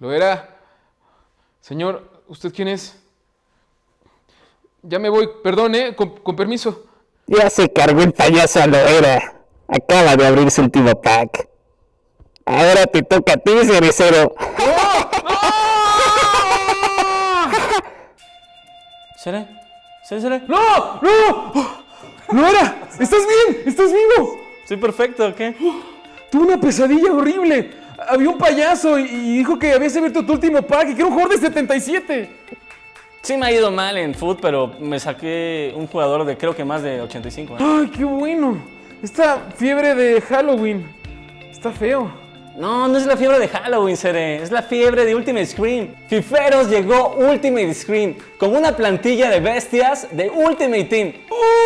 Lo era. Señor, ¿usted quién es? Ya me voy, perdón, ¿eh? Con, permiso. Ya se cargó el payaso a lo era. Acaba de abrir su último pack. Ahora te toca a ti, cerecero. ¡No! ¿Cere? ¿Cere, Cere? ¡No! ¡No! ¡No era! ¡Estás bien! ¡Estás vivo! Sí, perfecto, ¿qué? Tuve una pesadilla horrible. Había un payaso y, dijo que habías abierto tu último pack y que era un jugador de 77. Sí me ha ido mal en foot, pero me saqué un jugador de creo que más de 85. ¿eh? ¡Ay, qué bueno! Esta fiebre de Halloween está feo. No, no es la fiebre de Halloween, Sere. Es la fiebre de Ultimate Screen. Fiferos llegó Ultimate Screen con una plantilla de bestias de Ultimate Team. ¡Uh!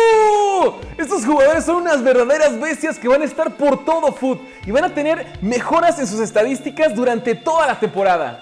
Estos jugadores son unas verdaderas bestias que van a estar por todo Foot y van a tener mejoras en sus estadísticas durante toda la temporada.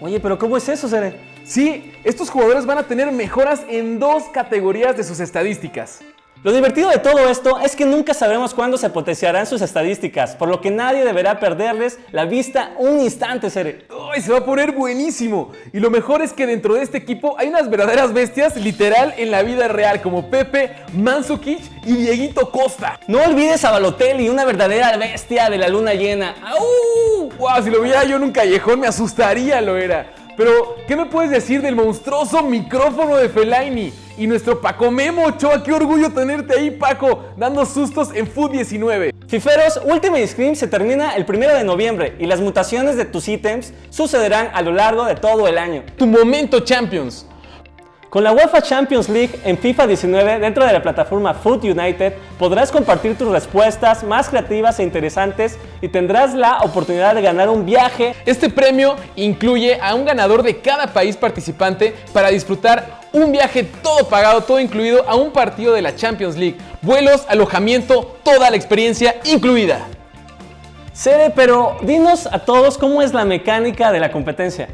Oye, pero ¿cómo es eso, Sere? Sí, estos jugadores van a tener mejoras en dos categorías de sus estadísticas. Lo divertido de todo esto es que nunca sabremos cuándo se potenciarán sus estadísticas, por lo que nadie deberá perderles la vista un instante, Sere. ¡Ay, se va a poner buenísimo! Y lo mejor es que dentro de este equipo hay unas verdaderas bestias literal en la vida real, como Pepe, Mansukic y Dieguito Costa. No olvides a Balotelli, una verdadera bestia de la luna llena. ¡Au! ¡Wow! Si lo viera yo en un callejón me asustaría, lo era. Pero, ¿qué me puedes decir del monstruoso micrófono de Fellaini? Y nuestro Paco Memo Ochoa, qué orgullo tenerte ahí, Paco, dando sustos en Food 19. Fiferos, Ultimate Scream se termina el 1 de noviembre y las mutaciones de tus ítems sucederán a lo largo de todo el año. Tu momento Champions. Con la UEFA Champions League en FIFA 19 dentro de la plataforma Foot United podrás compartir tus respuestas más creativas e interesantes y tendrás la oportunidad de ganar un viaje. Este premio incluye a un ganador de cada país participante para disfrutar un viaje todo pagado, todo incluido a un partido de la Champions League, vuelos, alojamiento, toda la experiencia incluida. Sere, pero dinos a todos cómo es la mecánica de la competencia.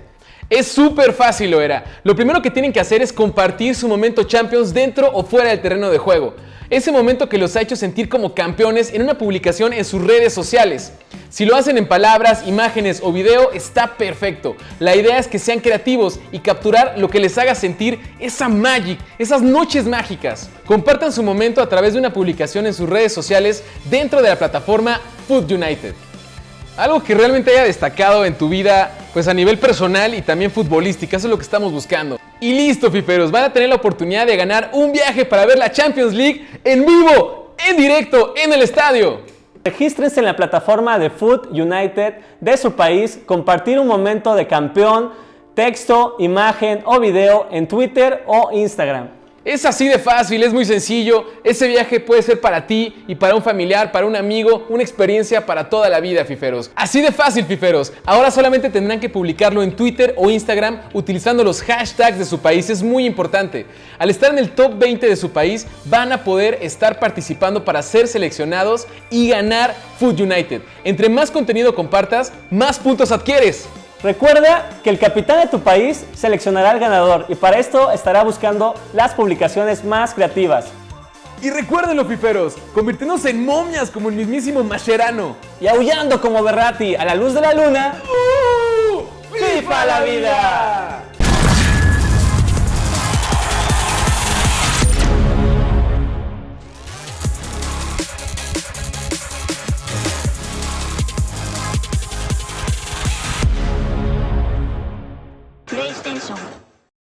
Es súper fácil, lo era. Lo primero que tienen que hacer es compartir su momento Champions dentro o fuera del terreno de juego. Ese momento que los ha hecho sentir como campeones en una publicación en sus redes sociales. Si lo hacen en palabras, imágenes o video, está perfecto. La idea es que sean creativos y capturar lo que les haga sentir esa magic, esas noches mágicas. Compartan su momento a través de una publicación en sus redes sociales dentro de la plataforma Food United. Algo que realmente haya destacado en tu vida, pues a nivel personal y también futbolística, eso es lo que estamos buscando. Y listo, fiferos, van a tener la oportunidad de ganar un viaje para ver la Champions League en vivo, en directo, en el estadio. Regístrense en la plataforma de Food United de su país, compartir un momento de campeón, texto, imagen o video en Twitter o Instagram. Es así de fácil, es muy sencillo. Ese viaje puede ser para ti y para un familiar, para un amigo, una experiencia para toda la vida, fiferos. Así de fácil, fiferos. Ahora solamente tendrán que publicarlo en Twitter o Instagram utilizando los hashtags de su país. Es muy importante. Al estar en el top 20 de su país, van a poder estar participando para ser seleccionados y ganar Food United. Entre más contenido compartas, más puntos adquieres. Recuerda que el capitán de tu país seleccionará al ganador y para esto estará buscando las publicaciones más creativas. Y recuerden los piferos, convirtiéndose en momias como el mismísimo Mascherano. Y aullando como Berrati a la luz de la luna. ¡Uh! ¡Viva la vida!